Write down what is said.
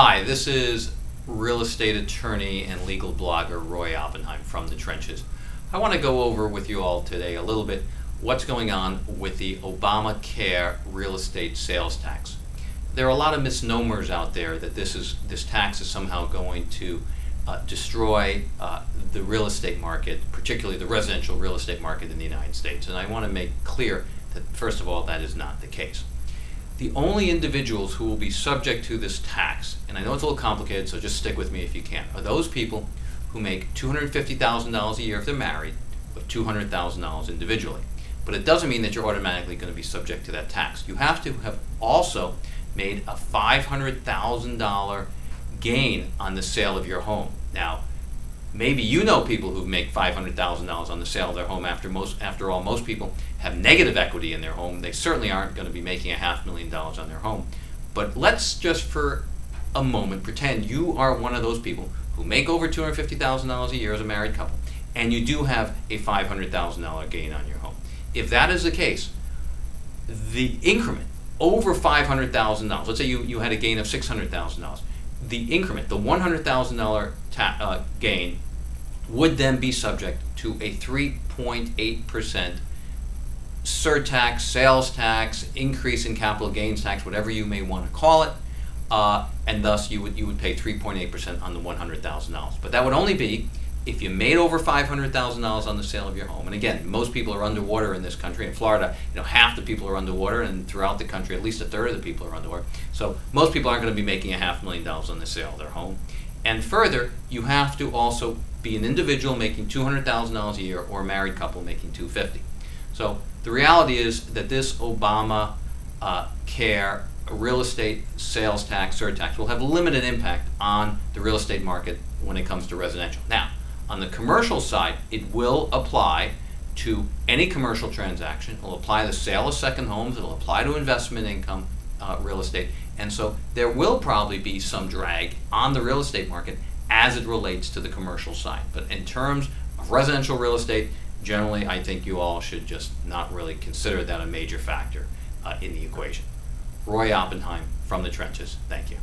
Hi, this is real estate attorney and legal blogger Roy Oppenheim from the trenches. I want to go over with you all today a little bit what's going on with the Obamacare real estate sales tax. There are a lot of misnomers out there that this is this tax is somehow going to uh, destroy uh, the real estate market, particularly the residential real estate market in the United States. And I want to make clear that first of all that is not the case the only individuals who will be subject to this tax, and I know it's a little complicated, so just stick with me if you can, are those people who make $250,000 a year if they're married, but $200,000 individually. But it doesn't mean that you're automatically going to be subject to that tax. You have to have also made a $500,000 gain on the sale of your home. Now, maybe you know people who make $500,000 on the sale of their home after most after all most people have negative equity in their home. They certainly aren't going to be making a half million dollars on their home. But let's just for a moment pretend you are one of those people who make over $250,000 a year as a married couple and you do have a $500,000 gain on your home. If that is the case the increment over $500,000 let's say you, you had a gain of $600,000 the increment, the $100,000 uh, gain, would then be subject to a 3.8% surtax, sales tax, increase in capital gains tax, whatever you may want to call it, uh, and thus you would you would pay 3.8% on the $100,000. But that would only be if you made over $500,000 on the sale of your home, and again, most people are underwater in this country. In Florida, you know, half the people are underwater, and throughout the country, at least a third of the people are underwater. So most people aren't going to be making a half million dollars on the sale of their home. And further, you have to also be an individual making $200,000 a year or a married couple making 250. So the reality is that this Obama uh, care real estate sales tax surtax will have limited impact on the real estate market when it comes to residential. Now, on the commercial side, it will apply to any commercial transaction. It will apply to the sale of second homes. It will apply to investment income uh, real estate. And so there will probably be some drag on the real estate market as it relates to the commercial side. But in terms of residential real estate, generally I think you all should just not really consider that a major factor uh, in the equation. Roy Oppenheim from the trenches. Thank you.